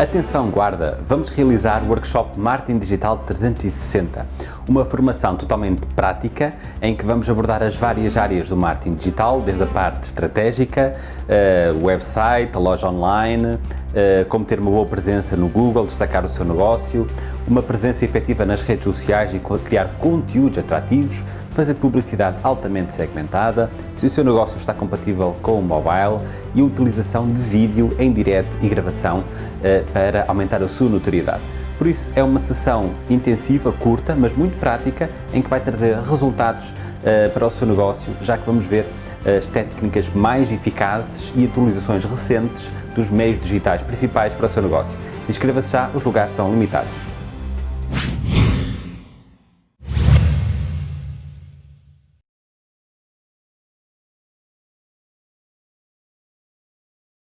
Atenção guarda, vamos realizar o workshop Marketing Digital 360, uma formação totalmente prática em que vamos abordar as várias áreas do marketing digital, desde a parte estratégica, uh, website, a loja online, uh, como ter uma boa presença no Google, destacar o seu negócio, uma presença efetiva nas redes sociais e criar conteúdos atrativos, fazer publicidade altamente segmentada, se o seu negócio está compatível com o mobile e a utilização de vídeo em direto e gravação uh, para aumentar a sua notoriedade. Por isso é uma sessão intensiva, curta, mas muito prática, em que vai trazer resultados uh, para o seu negócio, já que vamos ver as técnicas mais eficazes e atualizações recentes dos meios digitais principais para o seu negócio. Inscreva-se já, os lugares são limitados.